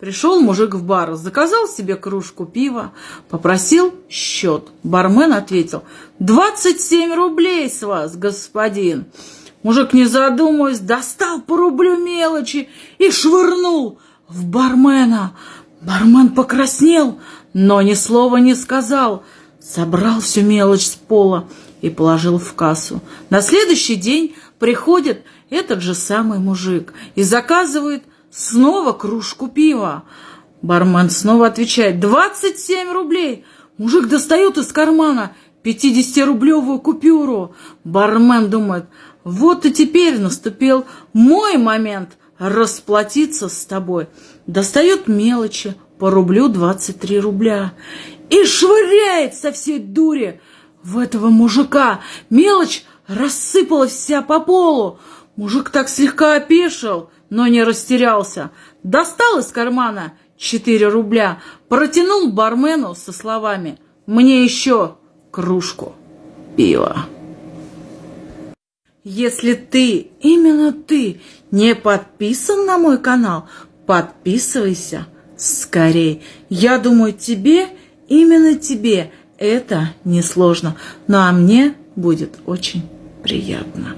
Пришел мужик в бар, заказал себе кружку пива, попросил счет. Бармен ответил, «Двадцать семь рублей с вас, господин». Мужик, не задумываясь, достал по рублю мелочи и швырнул в бармена. Бармен покраснел, но ни слова не сказал. Собрал всю мелочь с пола и положил в кассу. На следующий день приходит этот же самый мужик и заказывает снова кружку пива. Бармен снова отвечает «Двадцать семь рублей!» Мужик достает из кармана пятидесятирублевую купюру. Бармен думает «Вот и теперь наступил мой момент расплатиться с тобой». Достает мелочи по рублю двадцать три рубля и швыряет со всей дури в этого мужика. Мелочь рассыпалась вся по полу. Мужик так слегка опешил, но не растерялся. Достал из кармана четыре рубля, протянул бармену со словами «Мне еще кружку пива». Если ты, именно ты, не подписан на мой канал, подписывайся скорей. Я думаю, тебе, именно тебе, это несложно. Ну а мне будет очень приятно.